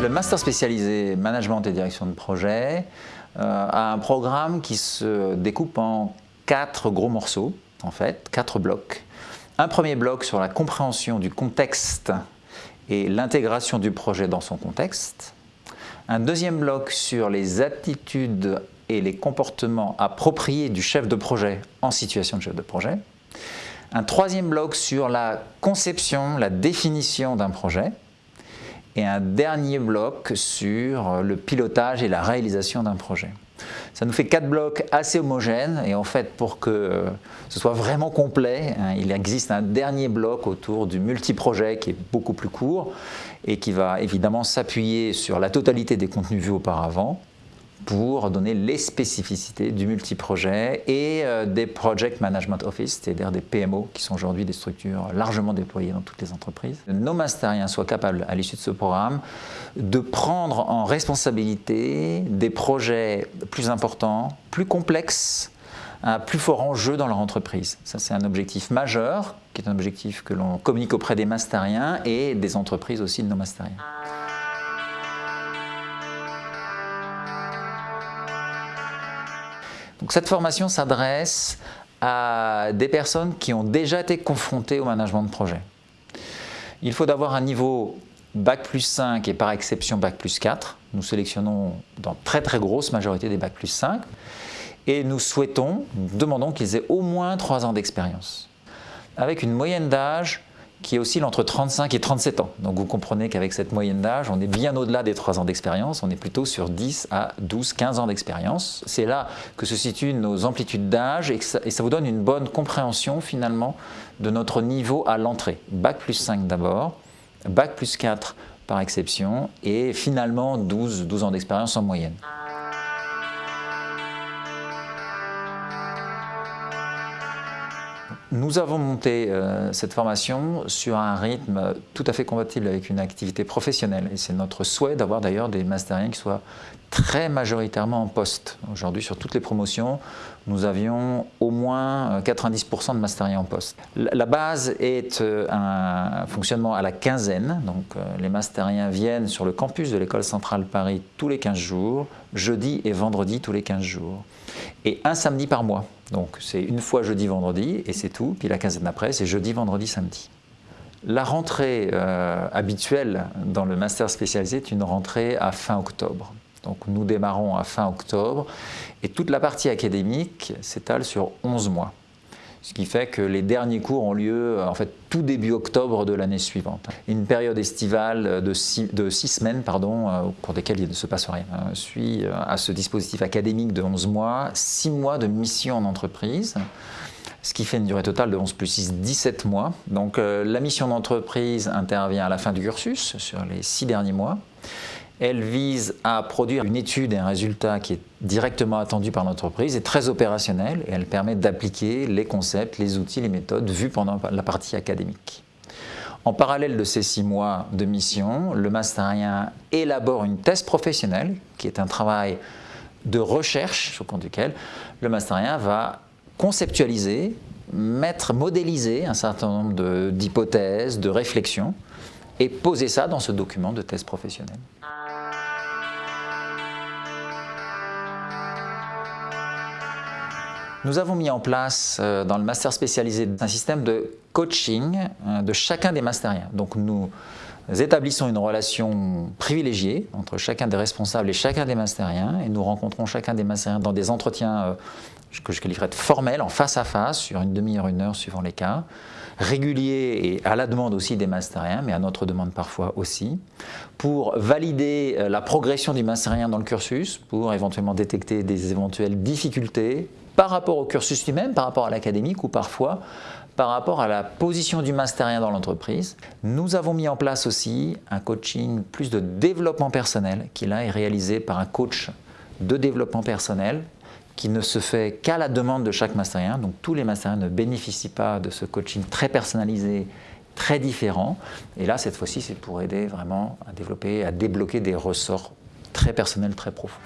Le master spécialisé management et direction de projet euh, a un programme qui se découpe en quatre gros morceaux, en fait, quatre blocs. Un premier bloc sur la compréhension du contexte et l'intégration du projet dans son contexte. Un deuxième bloc sur les attitudes et les comportements appropriés du chef de projet en situation de chef de projet. Un troisième bloc sur la conception, la définition d'un projet. Et un dernier bloc sur le pilotage et la réalisation d'un projet. Ça nous fait quatre blocs assez homogènes et en fait pour que euh, ce soit vraiment complet, hein, il existe un dernier bloc autour du multiprojet qui est beaucoup plus court et qui va évidemment s'appuyer sur la totalité des contenus vus auparavant pour donner les spécificités du multiprojet et euh, des Project Management Office, c'est-à-dire des PMO, qui sont aujourd'hui des structures largement déployées dans toutes les entreprises. Nos masteriens soient capables, à l'issue de ce programme, de prendre en responsabilité des projets plus importants, plus complexes, un plus fort enjeu dans leur entreprise. Ça, c'est un objectif majeur, qui est un objectif que l'on communique auprès des masteriens et des entreprises aussi de nos masteriens. Cette formation s'adresse à des personnes qui ont déjà été confrontées au management de projet. Il faut d'avoir un niveau Bac plus 5 et par exception Bac plus 4. Nous sélectionnons dans très très grosse majorité des Bac plus 5 et nous souhaitons, nous demandons qu'ils aient au moins 3 ans d'expérience avec une moyenne d'âge qui oscille entre 35 et 37 ans. Donc vous comprenez qu'avec cette moyenne d'âge, on est bien au-delà des 3 ans d'expérience, on est plutôt sur 10 à 12, 15 ans d'expérience. C'est là que se situent nos amplitudes d'âge et, ça vous donne une bonne compréhension finalement de notre niveau à l'entrée. Bac plus 5 d'abord, Bac plus 4 par exception et finalement 12, 12 ans d'expérience en moyenne. Nous avons monté euh, cette formation sur un rythme tout à fait compatible avec une activité professionnelle et c'est notre souhait d'avoir d'ailleurs des masteriens qui soient très majoritairement en poste. Aujourd'hui sur toutes les promotions, nous avions au moins 90% de masteriens en poste. La base est euh, un fonctionnement à la quinzaine, donc euh, les masteriens viennent sur le campus de l'école centrale Paris tous les 15 jours, jeudi et vendredi tous les 15 jours et un samedi par mois. Donc c'est une fois jeudi, vendredi et c'est tout. Puis la quinzaine d'après, c'est jeudi, vendredi, samedi. La rentrée euh, habituelle dans le master spécialisé est une rentrée à fin octobre. Donc nous démarrons à fin octobre et toute la partie académique s'étale sur 11 mois ce qui fait que les derniers cours ont lieu en fait tout début octobre de l'année suivante. Une période estivale de six, semaines pardon, euh, au cours desquelles il ne se passe rien euh, suit euh, à ce dispositif académique de 11 mois, 6 mois de mission en entreprise ce qui fait une durée totale de 11 plus 6, 17 mois. Donc la mission d'entreprise intervient à la fin du cursus, sur les 6 derniers mois. Elle vise à produire une étude et un résultat qui est directement attendu par l'entreprise et très opérationnel et elle permet d'appliquer les concepts, les outils, les méthodes vues pendant la partie académique. En parallèle de ces six mois de mission, le masterien élabore une thèse professionnelle qui est un travail de recherche au compte duquel le masterien va conceptualiser, mettre, modéliser un certain nombre d'hypothèses, de réflexions et poser ça dans ce document de thèse professionnelle. Nous avons mis en place euh, dans le master spécialisé un système de coaching euh, de chacun des masteriens. Donc nous établissons une relation privilégiée entre chacun des responsables et chacun des masteriens et nous rencontrons chacun des masteriens dans des entretiens euh, que je qualifierais de formels, en face à face, sur une demi-heure, une heure suivant les cas, réguliers et à la demande aussi des masteriens, mais à notre demande parfois aussi, pour valider la progression du masterien dans le cursus, pour éventuellement détecter des éventuelles difficultés, par rapport au cursus lui-même, par rapport à l'académique ou parfois par rapport à la position du masterien dans l'entreprise. Nous avons mis en place aussi un coaching plus de développement personnel qui là est réalisé par un coach de développement personnel qui ne se fait qu'à la demande de chaque masterien. Donc tous les masteriens ne bénéficient pas de ce coaching très personnalisé, très différent. Et là, cette fois-ci, c'est pour aider vraiment à développer, à débloquer des ressorts très personnels, très profonds.